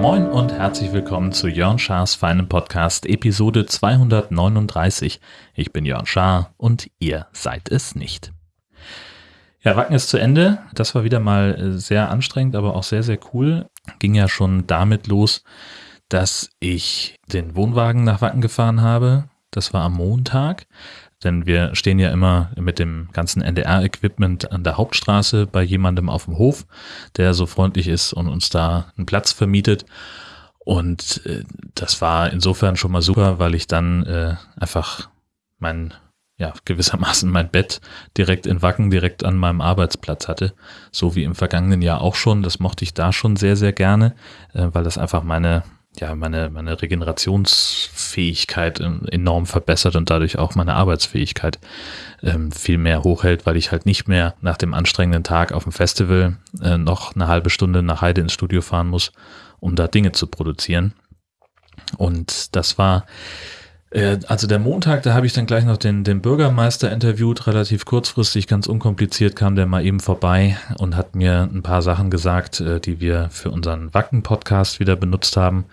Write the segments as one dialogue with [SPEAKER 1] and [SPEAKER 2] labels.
[SPEAKER 1] Moin und herzlich willkommen zu Jörn Schars feinem Podcast Episode 239. Ich bin Jörn Schaar und ihr seid es nicht. Ja, Wacken ist zu Ende. Das war wieder mal äh, sehr anstrengend, aber auch sehr, sehr cool. Ging ja schon damit los, dass ich den Wohnwagen nach Wacken gefahren habe. Das war am Montag. Denn wir stehen ja immer mit dem ganzen NDR-Equipment an der Hauptstraße bei jemandem auf dem Hof, der so freundlich ist und uns da einen Platz vermietet. Und äh, das war insofern schon mal super, weil ich dann äh, einfach mein ja, gewissermaßen mein Bett direkt in Wacken, direkt an meinem Arbeitsplatz hatte. So wie im vergangenen Jahr auch schon. Das mochte ich da schon sehr, sehr gerne, äh, weil das einfach meine, ja, meine, meine Regenerationsfähigkeit enorm verbessert und dadurch auch meine Arbeitsfähigkeit ähm, viel mehr hochhält, weil ich halt nicht mehr nach dem anstrengenden Tag auf dem Festival äh, noch eine halbe Stunde nach Heide ins Studio fahren muss, um da Dinge zu produzieren. Und das war also der Montag, da habe ich dann gleich noch den, den Bürgermeister interviewt, relativ kurzfristig, ganz unkompliziert kam der mal eben vorbei und hat mir ein paar Sachen gesagt, äh, die wir für unseren Wacken-Podcast wieder benutzt haben.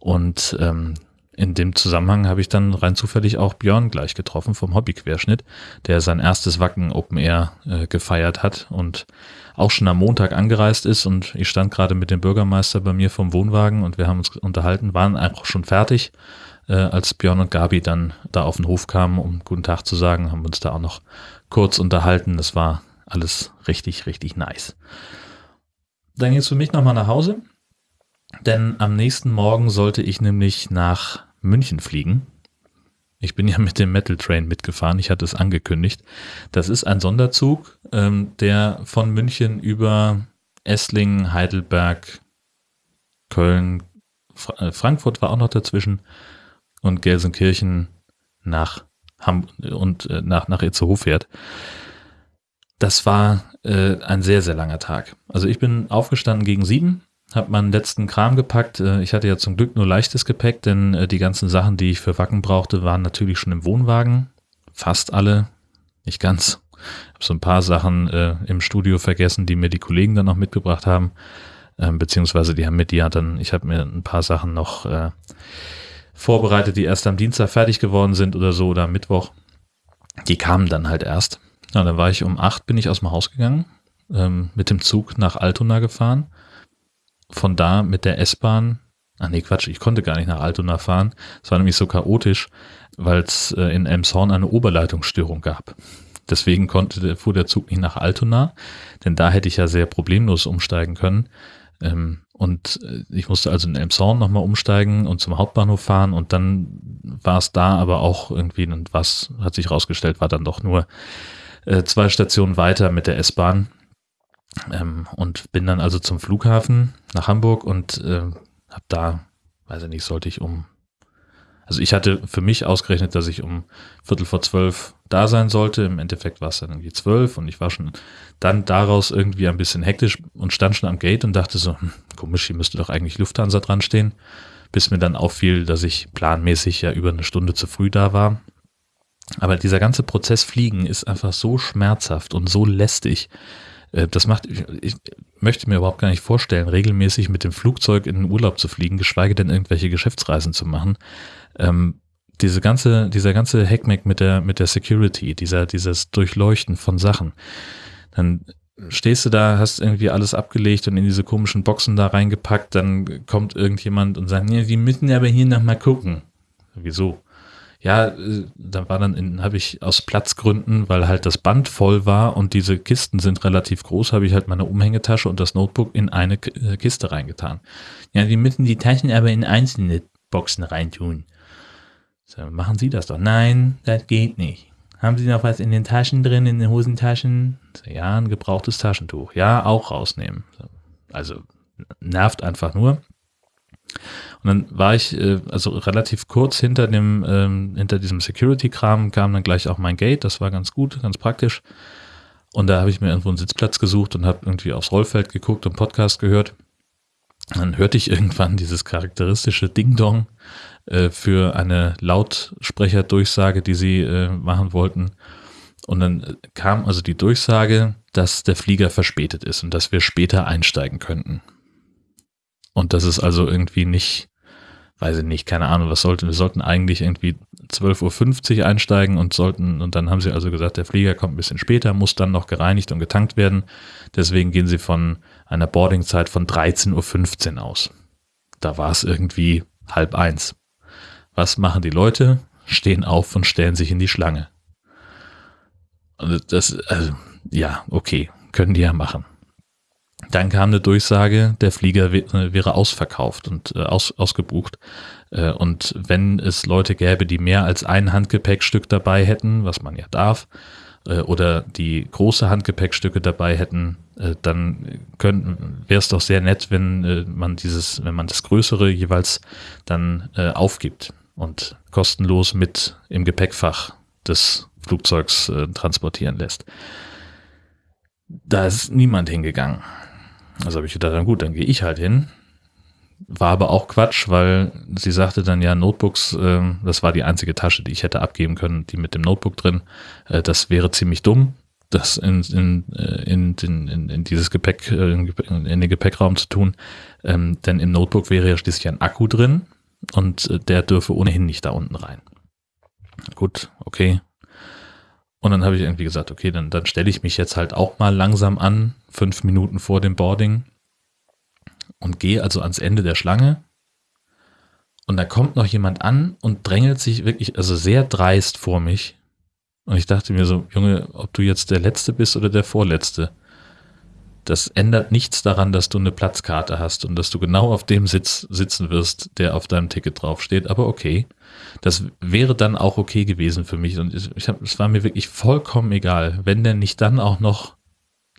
[SPEAKER 1] Und ähm, in dem Zusammenhang habe ich dann rein zufällig auch Björn gleich getroffen vom Hobbyquerschnitt, der sein erstes Wacken Open Air äh, gefeiert hat und auch schon am Montag angereist ist. Und ich stand gerade mit dem Bürgermeister bei mir vom Wohnwagen und wir haben uns unterhalten, waren einfach schon fertig äh, als Björn und Gabi dann da auf den Hof kamen, um guten Tag zu sagen, haben uns da auch noch kurz unterhalten. Das war alles richtig, richtig nice. Dann ging es für mich nochmal nach Hause, denn am nächsten Morgen sollte ich nämlich nach München fliegen. Ich bin ja mit dem Metal Train mitgefahren, ich hatte es angekündigt. Das ist ein Sonderzug, ähm, der von München über Esslingen, Heidelberg, Köln, Fra äh, Frankfurt war auch noch dazwischen, und Gelsenkirchen nach Ham und äh, nach, nach Itzehoe fährt. Das war äh, ein sehr, sehr langer Tag. Also ich bin aufgestanden gegen sieben, habe meinen letzten Kram gepackt. Äh, ich hatte ja zum Glück nur leichtes Gepäck, denn äh, die ganzen Sachen, die ich für Wacken brauchte, waren natürlich schon im Wohnwagen. Fast alle, nicht ganz. Ich habe so ein paar Sachen äh, im Studio vergessen, die mir die Kollegen dann noch mitgebracht haben. Ähm, beziehungsweise die haben mir die ja dann, ich habe mir ein paar Sachen noch äh, vorbereitet, die erst am Dienstag fertig geworden sind oder so oder am Mittwoch. Die kamen dann halt erst. Ja, dann war ich um acht, bin ich aus dem Haus gegangen, ähm, mit dem Zug nach Altona gefahren. Von da mit der S-Bahn, ach nee, Quatsch, ich konnte gar nicht nach Altona fahren. Es war nämlich so chaotisch, weil es äh, in Elmshorn eine Oberleitungsstörung gab. Deswegen konnte, fuhr der Zug nicht nach Altona, denn da hätte ich ja sehr problemlos umsteigen können. Ähm, und äh, ich musste also in Elmshorn nochmal umsteigen und zum Hauptbahnhof fahren und dann war es da aber auch irgendwie, und was hat sich rausgestellt, war dann doch nur äh, zwei Stationen weiter mit der S-Bahn. Ähm, und bin dann also zum Flughafen nach Hamburg und äh, habe da, weiß ich nicht, sollte ich um also ich hatte für mich ausgerechnet, dass ich um Viertel vor zwölf da sein sollte. Im Endeffekt war es dann irgendwie zwölf und ich war schon dann daraus irgendwie ein bisschen hektisch und stand schon am Gate und dachte so, hm, komisch, hier müsste doch eigentlich Lufthansa dran stehen. Bis mir dann auffiel, dass ich planmäßig ja über eine Stunde zu früh da war. Aber dieser ganze Prozess Fliegen ist einfach so schmerzhaft und so lästig. Äh, das macht, ich möchte mir überhaupt gar nicht vorstellen, regelmäßig mit dem Flugzeug in den Urlaub zu fliegen, geschweige denn irgendwelche Geschäftsreisen zu machen ähm, diese ganze, dieser ganze Hackmack mit der, mit der Security, dieser, dieses Durchleuchten von Sachen, dann stehst du da, hast irgendwie alles abgelegt und in diese komischen Boxen da reingepackt, dann kommt irgendjemand und sagt, ja, die müssen aber hier noch mal gucken. Wieso? Ja, äh, da war dann, habe ich aus Platzgründen, weil halt das Band voll war und diese Kisten sind relativ groß, habe ich halt meine Umhängetasche und das Notebook in eine äh, Kiste reingetan. Ja, die müssen die Taschen aber in einzelne Boxen reintun. So, machen Sie das doch. Nein, das geht nicht. Haben Sie noch was in den Taschen drin, in den Hosentaschen? So, ja, ein gebrauchtes Taschentuch. Ja, auch rausnehmen. So, also nervt einfach nur. Und dann war ich äh, also relativ kurz hinter dem ähm, hinter diesem Security-Kram kam dann gleich auch mein Gate. Das war ganz gut, ganz praktisch. Und da habe ich mir irgendwo einen Sitzplatz gesucht und habe irgendwie aufs Rollfeld geguckt und Podcast gehört. Dann hörte ich irgendwann dieses charakteristische Ding-Dong äh, für eine Lautsprecherdurchsage, die sie äh, machen wollten. Und dann kam also die Durchsage, dass der Flieger verspätet ist und dass wir später einsteigen könnten. Und das ist also irgendwie nicht, weiß ich nicht, keine Ahnung, was sollten, wir sollten eigentlich irgendwie 12.50 Uhr einsteigen und sollten, und dann haben sie also gesagt, der Flieger kommt ein bisschen später, muss dann noch gereinigt und getankt werden. Deswegen gehen sie von einer Boardingzeit von 13.15 Uhr aus. Da war es irgendwie halb eins. Was machen die Leute? Stehen auf und stellen sich in die Schlange. Das, also, ja, okay, können die ja machen. Dann kam eine Durchsage, der Flieger wäre ausverkauft und äh, aus, ausgebucht. Äh, und wenn es Leute gäbe, die mehr als ein Handgepäckstück dabei hätten, was man ja darf, äh, oder die große Handgepäckstücke dabei hätten, äh, dann wäre es doch sehr nett, wenn äh, man dieses, wenn man das Größere jeweils dann äh, aufgibt und kostenlos mit im Gepäckfach des Flugzeugs äh, transportieren lässt. Da ist niemand hingegangen. Also habe ich gedacht, dann gut, dann gehe ich halt hin. War aber auch Quatsch, weil sie sagte dann ja, Notebooks, äh, das war die einzige Tasche, die ich hätte abgeben können, die mit dem Notebook drin. Äh, das wäre ziemlich dumm, das in, in, äh, in, in, in, in dieses Gepäck, äh, in den Gepäckraum zu tun. Ähm, denn im Notebook wäre ja schließlich ein Akku drin und äh, der dürfe ohnehin nicht da unten rein. Gut, okay, und dann habe ich irgendwie gesagt, okay, dann, dann stelle ich mich jetzt halt auch mal langsam an, fünf Minuten vor dem Boarding und gehe also ans Ende der Schlange. Und da kommt noch jemand an und drängelt sich wirklich, also sehr dreist vor mich. Und ich dachte mir so, Junge, ob du jetzt der Letzte bist oder der Vorletzte, das ändert nichts daran, dass du eine Platzkarte hast und dass du genau auf dem Sitz sitzen wirst, der auf deinem Ticket draufsteht. Aber okay. Das wäre dann auch okay gewesen für mich. Und ich hab, es war mir wirklich vollkommen egal, wenn der nicht dann auch noch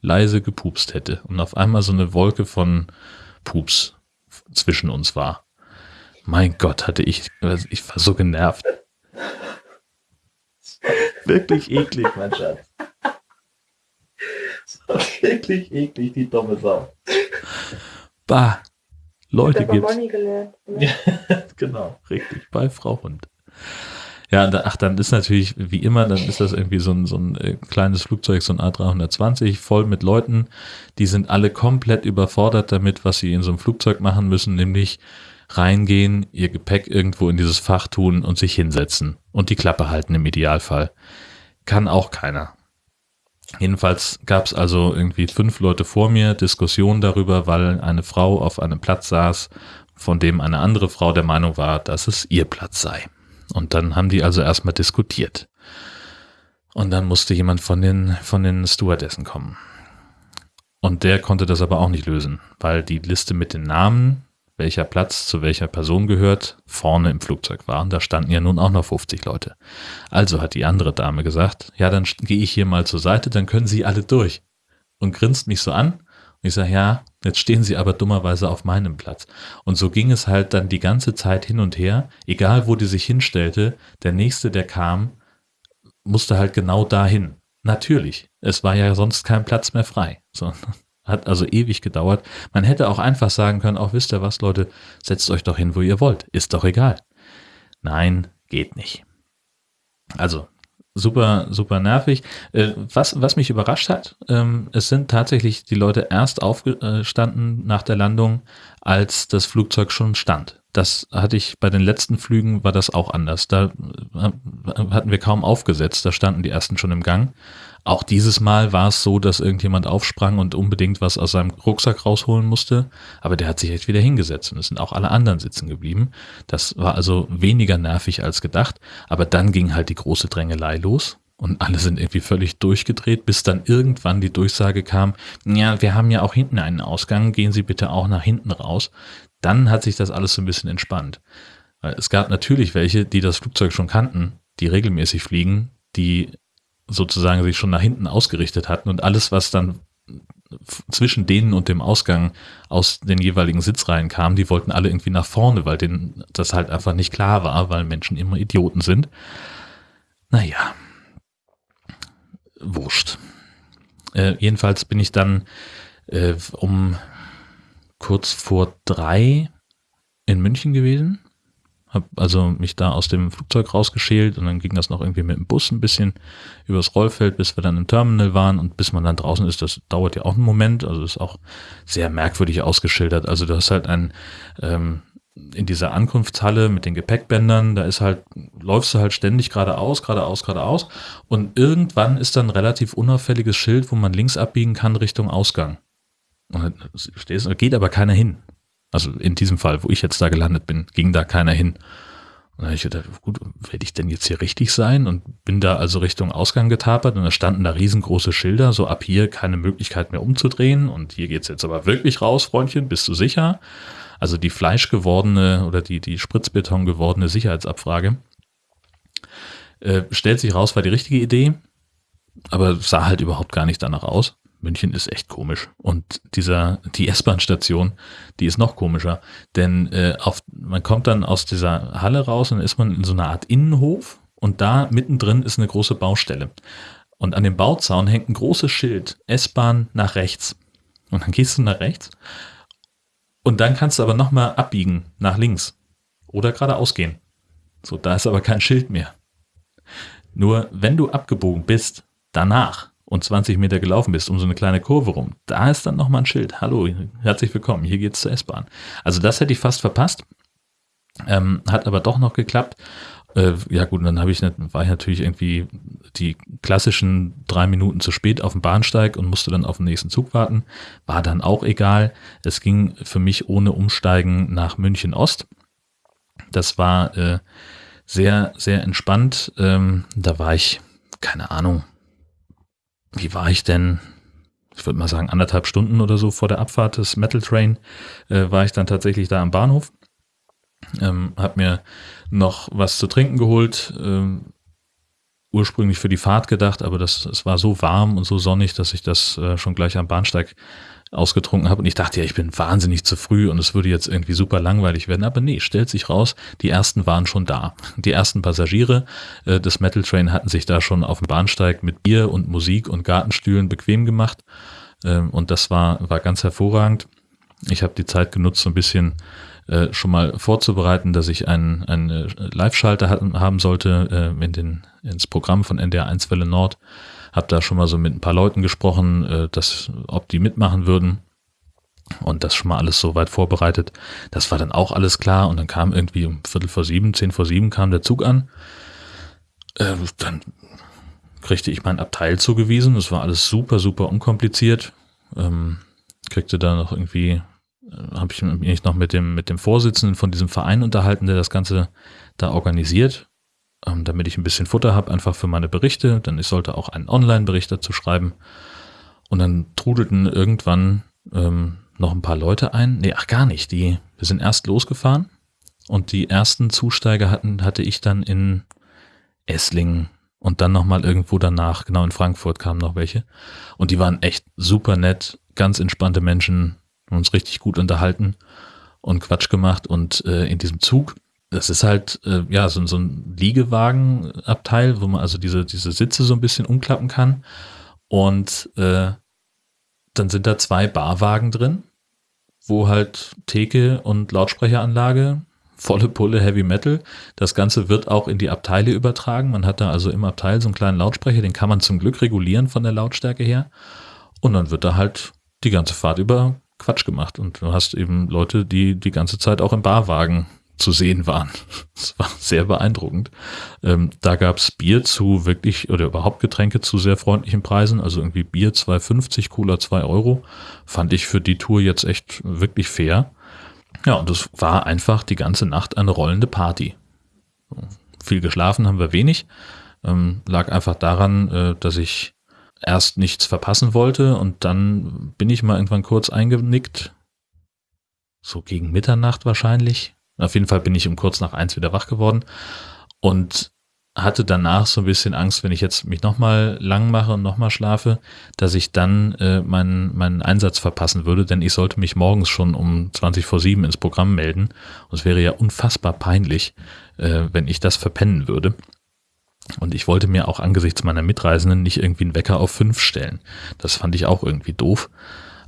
[SPEAKER 1] leise gepupst hätte und auf einmal so eine Wolke von Pups zwischen uns war. Mein Gott, hatte ich, ich war so genervt. Wirklich eklig, mein Schatz. Wirklich eklig, die dumme Sau. Bah. Leute gibt's. Gelernt, ja, genau, richtig, bei Frau Hund. Ja, ach, dann ist natürlich, wie immer, dann ist das irgendwie so ein, so ein äh, kleines Flugzeug, so ein A320, voll mit Leuten, die sind alle komplett überfordert damit, was sie in so einem Flugzeug machen müssen, nämlich reingehen, ihr Gepäck irgendwo in dieses Fach tun und sich hinsetzen und die Klappe halten im Idealfall. Kann auch keiner. Jedenfalls gab es also irgendwie fünf Leute vor mir, Diskussionen darüber, weil eine Frau auf einem Platz saß, von dem eine andere Frau der Meinung war, dass es ihr Platz sei. Und dann haben die also erstmal diskutiert. Und dann musste jemand von den, von den Stewardessen kommen. Und der konnte das aber auch nicht lösen, weil die Liste mit den Namen welcher Platz zu welcher Person gehört, vorne im Flugzeug war. Und da standen ja nun auch noch 50 Leute. Also hat die andere Dame gesagt, ja, dann gehe ich hier mal zur Seite, dann können Sie alle durch. Und grinst mich so an. Und ich sage, ja, jetzt stehen Sie aber dummerweise auf meinem Platz. Und so ging es halt dann die ganze Zeit hin und her. Egal, wo die sich hinstellte, der Nächste, der kam, musste halt genau dahin. Natürlich. Es war ja sonst kein Platz mehr frei. So, hat also ewig gedauert. Man hätte auch einfach sagen können, auch wisst ihr was, Leute, setzt euch doch hin, wo ihr wollt. Ist doch egal. Nein, geht nicht. Also, super, super nervig. Äh, was, was mich überrascht hat, ähm, es sind tatsächlich die Leute erst aufgestanden nach der Landung, als das Flugzeug schon stand. Das hatte ich bei den letzten Flügen war das auch anders. Da äh, hatten wir kaum aufgesetzt, da standen die ersten schon im Gang. Auch dieses Mal war es so, dass irgendjemand aufsprang und unbedingt was aus seinem Rucksack rausholen musste, aber der hat sich echt wieder hingesetzt und es sind auch alle anderen sitzen geblieben. Das war also weniger nervig als gedacht, aber dann ging halt die große Drängelei los und alle sind irgendwie völlig durchgedreht, bis dann irgendwann die Durchsage kam, ja, wir haben ja auch hinten einen Ausgang, gehen Sie bitte auch nach hinten raus. Dann hat sich das alles so ein bisschen entspannt. Es gab natürlich welche, die das Flugzeug schon kannten, die regelmäßig fliegen, die sozusagen sich schon nach hinten ausgerichtet hatten und alles, was dann zwischen denen und dem Ausgang aus den jeweiligen Sitzreihen kam, die wollten alle irgendwie nach vorne, weil denen das halt einfach nicht klar war, weil Menschen immer Idioten sind. Naja, wurscht. Äh, jedenfalls bin ich dann äh, um kurz vor drei in München gewesen habe also mich da aus dem Flugzeug rausgeschält und dann ging das noch irgendwie mit dem Bus ein bisschen übers Rollfeld, bis wir dann im Terminal waren und bis man dann draußen ist, das dauert ja auch einen Moment, also ist auch sehr merkwürdig ausgeschildert. Also du hast halt ein ähm, in dieser Ankunftshalle mit den Gepäckbändern, da ist halt, läufst du halt ständig geradeaus, geradeaus, geradeaus und irgendwann ist dann ein relativ unauffälliges Schild, wo man links abbiegen kann Richtung Ausgang. Und dann stehst, geht aber keiner hin. Also in diesem Fall, wo ich jetzt da gelandet bin, ging da keiner hin. Und dann habe ich gedacht, gut, werde ich denn jetzt hier richtig sein? Und bin da also Richtung Ausgang getapert und da standen da riesengroße Schilder, so ab hier keine Möglichkeit mehr umzudrehen und hier geht's jetzt aber wirklich raus, Freundchen, bist du sicher? Also die fleischgewordene oder die, die Spritzbeton gewordene Sicherheitsabfrage. Äh, stellt sich raus, war die richtige Idee, aber sah halt überhaupt gar nicht danach aus. München ist echt komisch. Und dieser, die S-Bahn-Station, die ist noch komischer. Denn äh, auf, man kommt dann aus dieser Halle raus und dann ist man in so einer Art Innenhof und da mittendrin ist eine große Baustelle. Und an dem Bauzaun hängt ein großes Schild, S-Bahn nach rechts. Und dann gehst du nach rechts und dann kannst du aber nochmal abbiegen nach links oder geradeaus gehen. So, da ist aber kein Schild mehr. Nur wenn du abgebogen bist, danach und 20 Meter gelaufen bist, um so eine kleine Kurve rum, da ist dann nochmal ein Schild. Hallo, herzlich willkommen, hier geht's zur S-Bahn. Also das hätte ich fast verpasst. Ähm, hat aber doch noch geklappt. Äh, ja gut, dann habe ich war ich natürlich irgendwie die klassischen drei Minuten zu spät auf dem Bahnsteig und musste dann auf den nächsten Zug warten. War dann auch egal. Es ging für mich ohne Umsteigen nach München Ost. Das war äh, sehr, sehr entspannt. Ähm, da war ich, keine Ahnung, wie war ich denn? Ich würde mal sagen, anderthalb Stunden oder so vor der Abfahrt des Metal Train äh, war ich dann tatsächlich da am Bahnhof. Ähm, hab mir noch was zu trinken geholt, ähm, ursprünglich für die Fahrt gedacht, aber das, es war so warm und so sonnig, dass ich das äh, schon gleich am Bahnsteig ausgetrunken habe und ich dachte ja, ich bin wahnsinnig zu früh und es würde jetzt irgendwie super langweilig werden, aber nee, stellt sich raus, die ersten waren schon da. Die ersten Passagiere äh, des Metal Train hatten sich da schon auf dem Bahnsteig mit Bier und Musik und Gartenstühlen bequem gemacht ähm, und das war, war ganz hervorragend. Ich habe die Zeit genutzt, so ein bisschen äh, schon mal vorzubereiten, dass ich einen, einen äh, Live-Schalter haben sollte äh, in den, ins Programm von NDR 1 Welle Nord habe da schon mal so mit ein paar Leuten gesprochen, äh, dass, ob die mitmachen würden. Und das schon mal alles so weit vorbereitet. Das war dann auch alles klar. Und dann kam irgendwie um Viertel vor sieben, zehn vor sieben kam der Zug an. Äh, dann kriegte ich mein Abteil zugewiesen. Das war alles super, super unkompliziert. Ähm, kriegte da noch irgendwie, äh, habe ich mich noch mit dem, mit dem Vorsitzenden von diesem Verein unterhalten, der das Ganze da organisiert ähm, damit ich ein bisschen Futter habe, einfach für meine Berichte. Denn ich sollte auch einen Online-Bericht dazu schreiben. Und dann trudelten irgendwann ähm, noch ein paar Leute ein. Nee, ach gar nicht. Die, wir sind erst losgefahren und die ersten Zusteiger hatten, hatte ich dann in Esslingen und dann nochmal irgendwo danach, genau in Frankfurt kamen noch welche. Und die waren echt super nett, ganz entspannte Menschen, uns richtig gut unterhalten und Quatsch gemacht. Und äh, in diesem Zug das ist halt äh, ja so, so ein Liegewagenabteil, wo man also diese, diese Sitze so ein bisschen umklappen kann. Und äh, dann sind da zwei Barwagen drin, wo halt Theke und Lautsprecheranlage, volle Pulle Heavy Metal. Das Ganze wird auch in die Abteile übertragen. Man hat da also im Abteil so einen kleinen Lautsprecher, den kann man zum Glück regulieren von der Lautstärke her. Und dann wird da halt die ganze Fahrt über Quatsch gemacht. Und du hast eben Leute, die die ganze Zeit auch im Barwagen zu sehen waren. Das war sehr beeindruckend. Ähm, da gab's Bier zu wirklich oder überhaupt Getränke zu sehr freundlichen Preisen. Also irgendwie Bier 2,50, Cola 2 Euro. Fand ich für die Tour jetzt echt wirklich fair. Ja, und es war einfach die ganze Nacht eine rollende Party. Viel geschlafen haben wir wenig. Ähm, lag einfach daran, äh, dass ich erst nichts verpassen wollte und dann bin ich mal irgendwann kurz eingenickt. So gegen Mitternacht wahrscheinlich auf jeden Fall bin ich um kurz nach eins wieder wach geworden und hatte danach so ein bisschen Angst, wenn ich jetzt mich nochmal lang mache und nochmal schlafe, dass ich dann äh, meinen, meinen Einsatz verpassen würde, denn ich sollte mich morgens schon um 20 vor 7 ins Programm melden. Und es wäre ja unfassbar peinlich, äh, wenn ich das verpennen würde. Und ich wollte mir auch angesichts meiner Mitreisenden nicht irgendwie einen Wecker auf 5 stellen. Das fand ich auch irgendwie doof.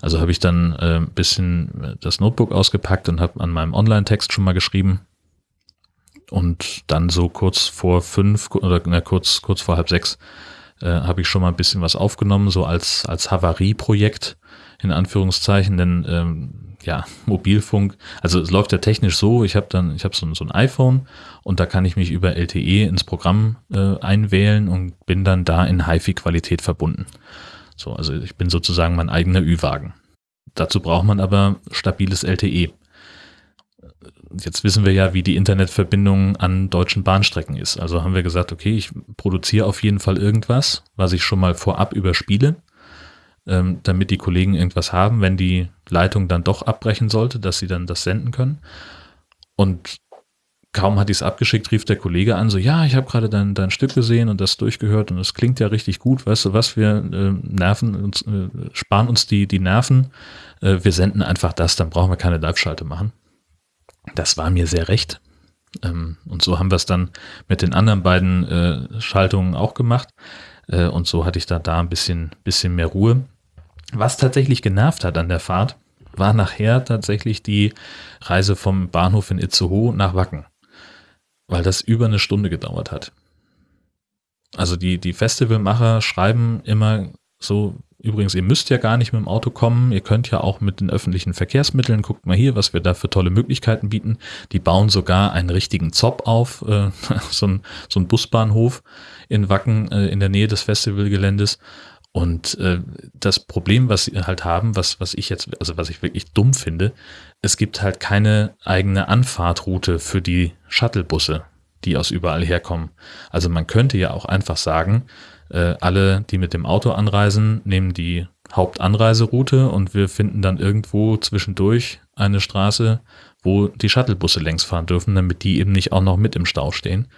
[SPEAKER 1] Also habe ich dann äh, ein bisschen das Notebook ausgepackt und habe an meinem Online-Text schon mal geschrieben. Und dann so kurz vor fünf oder na, kurz, kurz vor halb sechs äh, habe ich schon mal ein bisschen was aufgenommen, so als, als Havarie-Projekt in Anführungszeichen, denn ähm, ja, Mobilfunk, also es läuft ja technisch so, ich habe dann, ich habe so, so, ein iPhone und da kann ich mich über LTE ins Programm äh, einwählen und bin dann da in HiFi-Qualität verbunden. So, also ich bin sozusagen mein eigener Ü-Wagen. Dazu braucht man aber stabiles LTE. Jetzt wissen wir ja, wie die Internetverbindung an deutschen Bahnstrecken ist. Also haben wir gesagt, okay, ich produziere auf jeden Fall irgendwas, was ich schon mal vorab überspiele ähm, damit die Kollegen irgendwas haben, wenn die Leitung dann doch abbrechen sollte, dass sie dann das senden können. Und kaum hatte ich es abgeschickt, rief der Kollege an, so, ja, ich habe gerade dein, dein Stück gesehen und das durchgehört und es klingt ja richtig gut, weißt du was, wir äh, nerven uns, äh, sparen uns die, die Nerven, äh, wir senden einfach das, dann brauchen wir keine Live-Schalte machen. Das war mir sehr recht. Ähm, und so haben wir es dann mit den anderen beiden äh, Schaltungen auch gemacht. Äh, und so hatte ich da, da ein bisschen, bisschen mehr Ruhe. Was tatsächlich genervt hat an der Fahrt, war nachher tatsächlich die Reise vom Bahnhof in Itzehoe nach Wacken, weil das über eine Stunde gedauert hat. Also die, die Festivalmacher schreiben immer so, übrigens, ihr müsst ja gar nicht mit dem Auto kommen, ihr könnt ja auch mit den öffentlichen Verkehrsmitteln, guckt mal hier, was wir da für tolle Möglichkeiten bieten. Die bauen sogar einen richtigen Zopp auf, äh, so, ein, so ein Busbahnhof in Wacken äh, in der Nähe des Festivalgeländes und äh, das Problem, was sie halt haben, was, was ich jetzt, also was ich wirklich dumm finde, es gibt halt keine eigene Anfahrtroute für die Shuttlebusse, die aus überall herkommen. Also man könnte ja auch einfach sagen, äh, alle, die mit dem Auto anreisen, nehmen die Hauptanreiseroute und wir finden dann irgendwo zwischendurch eine Straße, wo die Shuttlebusse längs fahren dürfen, damit die eben nicht auch noch mit im Stau stehen.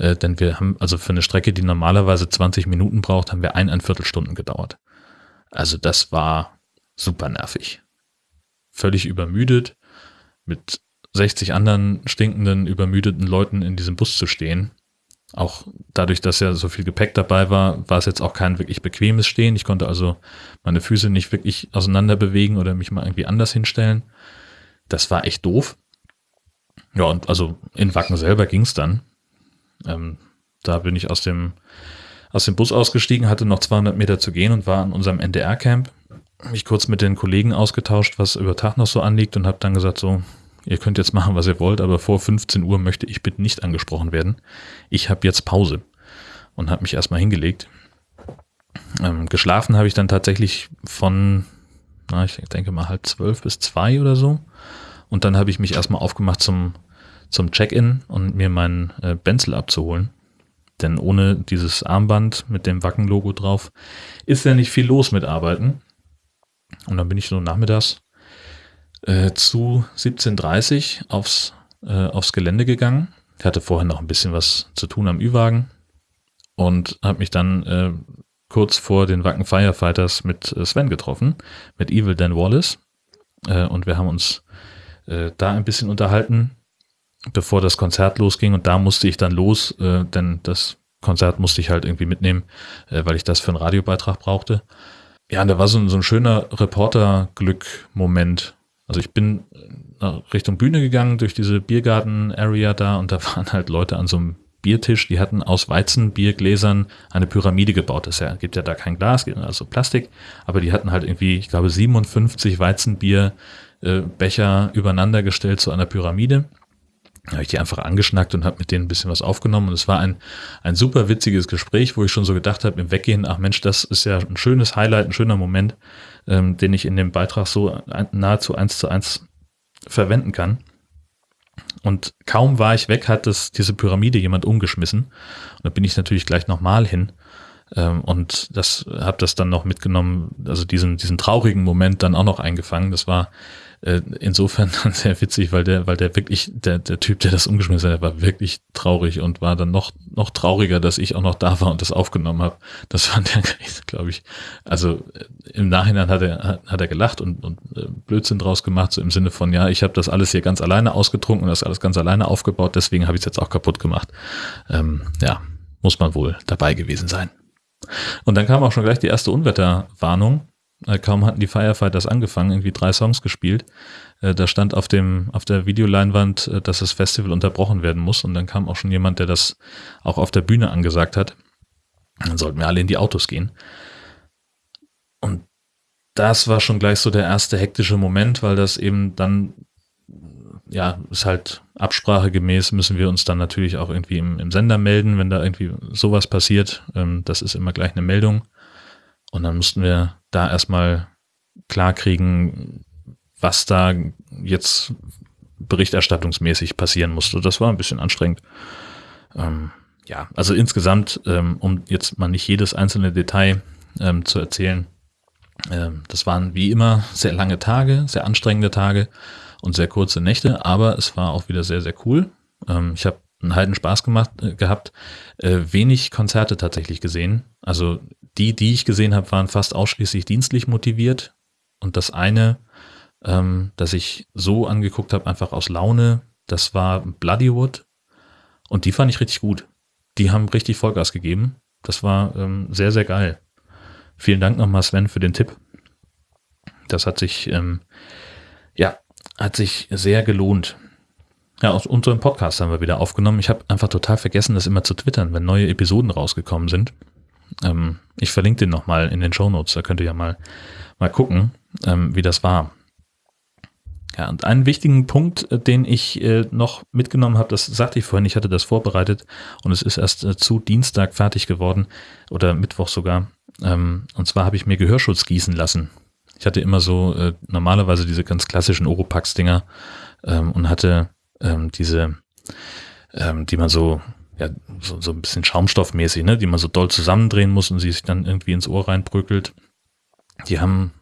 [SPEAKER 1] Äh, denn wir haben, also für eine Strecke, die normalerweise 20 Minuten braucht, haben wir ein, Viertelstunden gedauert. Also das war super nervig. Völlig übermüdet, mit 60 anderen stinkenden, übermüdeten Leuten in diesem Bus zu stehen. Auch dadurch, dass ja so viel Gepäck dabei war, war es jetzt auch kein wirklich bequemes Stehen. Ich konnte also meine Füße nicht wirklich auseinander bewegen oder mich mal irgendwie anders hinstellen. Das war echt doof. Ja, und also in Wacken selber ging es dann. Ähm, da bin ich aus dem, aus dem Bus ausgestiegen, hatte noch 200 Meter zu gehen und war an unserem NDR-Camp. Mich kurz mit den Kollegen ausgetauscht, was über Tag noch so anliegt und habe dann gesagt, so, ihr könnt jetzt machen, was ihr wollt, aber vor 15 Uhr möchte ich bitte nicht angesprochen werden. Ich habe jetzt Pause und habe mich erstmal hingelegt. Ähm, geschlafen habe ich dann tatsächlich von, na, ich denke mal halb zwölf bis zwei oder so. Und dann habe ich mich erstmal aufgemacht zum zum Check-in und mir meinen äh, Benzel abzuholen. Denn ohne dieses Armband mit dem Wacken-Logo drauf ist ja nicht viel los mit Arbeiten. Und dann bin ich so nachmittags äh, zu 17.30 aufs, äh, aufs Gelände gegangen. Ich hatte vorher noch ein bisschen was zu tun am Ü-Wagen und habe mich dann äh, kurz vor den Wacken Firefighters mit äh, Sven getroffen, mit Evil Dan Wallace. Äh, und wir haben uns äh, da ein bisschen unterhalten bevor das Konzert losging und da musste ich dann los, äh, denn das Konzert musste ich halt irgendwie mitnehmen, äh, weil ich das für einen Radiobeitrag brauchte. Ja, und da war so, so ein schöner Reporter-Glück-Moment. Also ich bin Richtung Bühne gegangen durch diese Biergarten-Area da und da waren halt Leute an so einem Biertisch, die hatten aus Weizenbiergläsern eine Pyramide gebaut. Das ja, gibt ja da kein Glas, also Plastik, aber die hatten halt irgendwie, ich glaube, 57 Weizenbierbecher äh, übereinander gestellt zu einer Pyramide habe ich die einfach angeschnackt und habe mit denen ein bisschen was aufgenommen. Und es war ein, ein super witziges Gespräch, wo ich schon so gedacht habe im Weggehen, ach Mensch, das ist ja ein schönes Highlight, ein schöner Moment, ähm, den ich in dem Beitrag so nahezu eins zu eins verwenden kann. Und kaum war ich weg, hat das, diese Pyramide jemand umgeschmissen. Und da bin ich natürlich gleich nochmal hin ähm, und das habe das dann noch mitgenommen, also diesen, diesen traurigen Moment dann auch noch eingefangen. Das war äh, insofern dann sehr witzig, weil der, weil der wirklich, der, der Typ, der das umgeschmissen hat, war wirklich traurig und war dann noch, noch trauriger, dass ich auch noch da war und das aufgenommen habe. Das fand er, glaube ich, also äh, im Nachhinein hat er, hat er gelacht und, und äh, Blödsinn draus gemacht, so im Sinne von, ja, ich habe das alles hier ganz alleine ausgetrunken und das alles ganz alleine aufgebaut, deswegen habe ich es jetzt auch kaputt gemacht. Ähm, ja, muss man wohl dabei gewesen sein. Und dann kam auch schon gleich die erste Unwetterwarnung kaum hatten die Firefighters angefangen, irgendwie drei Songs gespielt. Äh, da stand auf dem, auf der Videoleinwand, äh, dass das Festival unterbrochen werden muss. Und dann kam auch schon jemand, der das auch auf der Bühne angesagt hat. Dann sollten wir alle in die Autos gehen. Und das war schon gleich so der erste hektische Moment, weil das eben dann, ja, ist halt absprachegemäß, müssen wir uns dann natürlich auch irgendwie im, im Sender melden, wenn da irgendwie sowas passiert. Ähm, das ist immer gleich eine Meldung. Und dann mussten wir da erstmal klarkriegen, was da jetzt berichterstattungsmäßig passieren musste. Das war ein bisschen anstrengend. Ähm, ja, also insgesamt, ähm, um jetzt mal nicht jedes einzelne Detail ähm, zu erzählen, ähm, das waren wie immer sehr lange Tage, sehr anstrengende Tage und sehr kurze Nächte, aber es war auch wieder sehr, sehr cool. Ähm, ich habe einen heiden Spaß gemacht, äh, gehabt, äh, wenig Konzerte tatsächlich gesehen. Also die, die ich gesehen habe, waren fast ausschließlich dienstlich motiviert. Und das eine, ähm, das ich so angeguckt habe, einfach aus Laune, das war Bloodywood. Und die fand ich richtig gut. Die haben richtig Vollgas gegeben. Das war ähm, sehr, sehr geil. Vielen Dank nochmal, Sven, für den Tipp. Das hat sich, ähm, ja, hat sich sehr gelohnt. Ja, aus unserem Podcast haben wir wieder aufgenommen. Ich habe einfach total vergessen, das immer zu twittern, wenn neue Episoden rausgekommen sind. Ähm, ich verlinke den nochmal in den Show Notes, da könnt ihr ja mal, mal gucken, ähm, wie das war. Ja, und einen wichtigen Punkt, äh, den ich äh, noch mitgenommen habe, das sagte ich vorhin, ich hatte das vorbereitet und es ist erst äh, zu Dienstag fertig geworden oder Mittwoch sogar. Ähm, und zwar habe ich mir Gehörschutz gießen lassen. Ich hatte immer so äh, normalerweise diese ganz klassischen Oropax-Dinger ähm, und hatte ähm, diese, ähm, die man so ja, so, so ein bisschen schaumstoffmäßig, ne, die man so doll zusammendrehen muss und sie sich dann irgendwie ins Ohr reinbröckelt. Die haben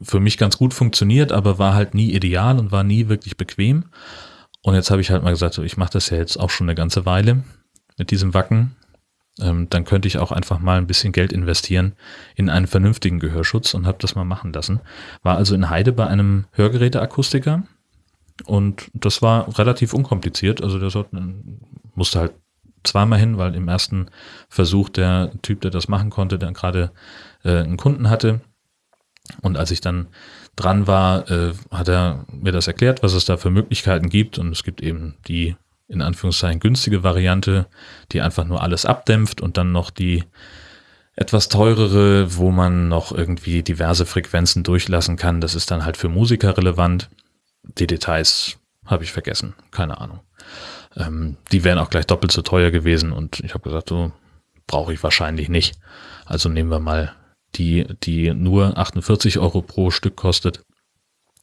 [SPEAKER 1] für mich ganz gut funktioniert, aber war halt nie ideal und war nie wirklich bequem. Und jetzt habe ich halt mal gesagt, so, ich mache das ja jetzt auch schon eine ganze Weile mit diesem Wacken. Ähm, dann könnte ich auch einfach mal ein bisschen Geld investieren in einen vernünftigen Gehörschutz und habe das mal machen lassen. War also in Heide bei einem Hörgeräteakustiker und das war relativ unkompliziert. Also der musste halt zweimal hin, weil im ersten Versuch der Typ, der das machen konnte, dann gerade äh, einen Kunden hatte. Und als ich dann dran war, äh, hat er mir das erklärt, was es da für Möglichkeiten gibt. Und es gibt eben die in Anführungszeichen günstige Variante, die einfach nur alles abdämpft und dann noch die etwas teurere, wo man noch irgendwie diverse Frequenzen durchlassen kann. Das ist dann halt für Musiker relevant. Die Details habe ich vergessen, keine Ahnung. Ähm, die wären auch gleich doppelt so teuer gewesen und ich habe gesagt, so brauche ich wahrscheinlich nicht. Also nehmen wir mal die, die nur 48 Euro pro Stück kostet.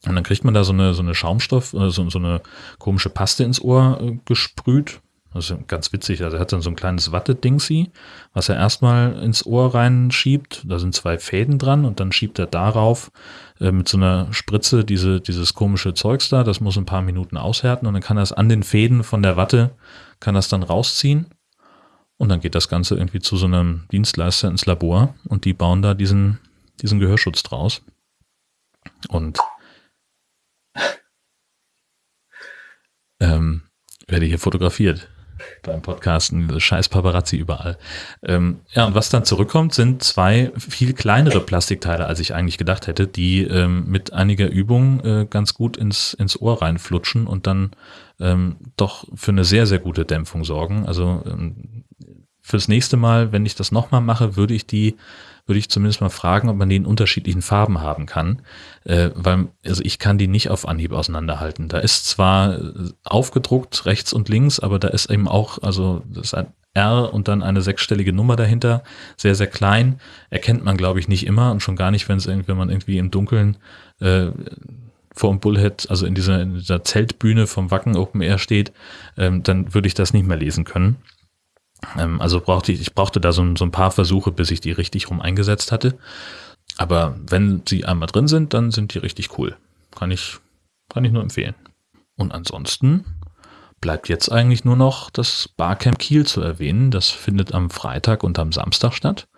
[SPEAKER 1] Und dann kriegt man da so eine, so eine Schaumstoff, äh, so, so eine komische Paste ins Ohr äh, gesprüht. Also ganz witzig. Also er hat dann so ein kleines Watte-Dingsi, was er erstmal ins Ohr reinschiebt. Da sind zwei Fäden dran und dann schiebt er darauf äh, mit so einer Spritze diese, dieses komische Zeugs da. Das muss ein paar Minuten aushärten und dann kann er es an den Fäden von der Watte, kann das dann rausziehen. Und dann geht das Ganze irgendwie zu so einem Dienstleister ins Labor und die bauen da diesen, diesen Gehörschutz draus. Und ähm, werde hier fotografiert beim Podcasten, scheiß Paparazzi überall. Ähm, ja, und was dann zurückkommt, sind zwei viel kleinere Plastikteile, als ich eigentlich gedacht hätte, die ähm, mit einiger Übung äh, ganz gut ins, ins Ohr reinflutschen und dann ähm, doch für eine sehr, sehr gute Dämpfung sorgen. Also ähm, fürs nächste Mal, wenn ich das nochmal mache, würde ich die würde ich zumindest mal fragen, ob man die in unterschiedlichen Farben haben kann, äh, weil also ich kann die nicht auf Anhieb auseinanderhalten. Da ist zwar äh, aufgedruckt rechts und links, aber da ist eben auch, also das ist ein R und dann eine sechsstellige Nummer dahinter, sehr, sehr klein, erkennt man, glaube ich, nicht immer und schon gar nicht, wenn es irgendwie, wenn man irgendwie im Dunkeln äh, vor dem Bullhead, also in dieser, in dieser Zeltbühne vom Wacken Open Air steht, ähm, dann würde ich das nicht mehr lesen können. Ähm, also brauchte ich, ich brauchte da so, so ein paar Versuche, bis ich die richtig rum eingesetzt hatte. Aber wenn sie einmal drin sind, dann sind die richtig cool. Kann ich, kann ich nur empfehlen. Und ansonsten bleibt jetzt eigentlich nur noch das Barcamp Kiel zu erwähnen. Das findet am Freitag und am Samstag statt.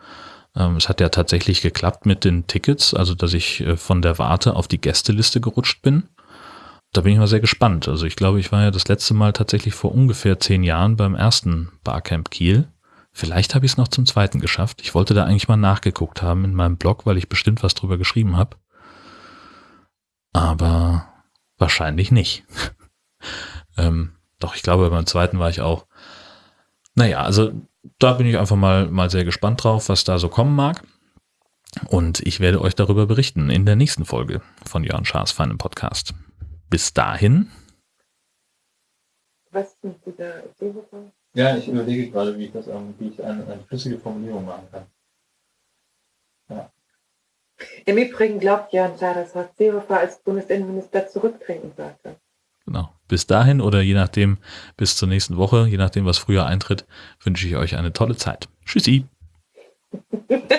[SPEAKER 1] Ähm, es hat ja tatsächlich geklappt mit den Tickets, also dass ich äh, von der Warte auf die Gästeliste gerutscht bin da bin ich mal sehr gespannt. Also ich glaube, ich war ja das letzte Mal tatsächlich vor ungefähr zehn Jahren beim ersten Barcamp Kiel. Vielleicht habe ich es noch zum zweiten geschafft. Ich wollte da eigentlich mal nachgeguckt haben in meinem Blog, weil ich bestimmt was drüber geschrieben habe. Aber wahrscheinlich nicht. ähm, doch, ich glaube, beim zweiten war ich auch. Naja, also da bin ich einfach mal, mal sehr gespannt drauf, was da so kommen mag. Und ich werde euch darüber berichten in der nächsten Folge von Jörn Schaas feinem Podcast. Bis dahin.
[SPEAKER 2] Was mit dieser Seehofer?
[SPEAKER 1] Ja, ich überlege gerade, wie ich das, wie ich eine, eine flüssige Formulierung machen kann.
[SPEAKER 2] Ja. Im Übrigen glaubt Jörn Schaar, dass Horst Seehofer als Bundesinnenminister zurücktreten sollte.
[SPEAKER 1] Genau. Bis dahin oder je nachdem, bis zur nächsten Woche, je nachdem, was früher eintritt, wünsche ich euch eine tolle Zeit. Tschüssi.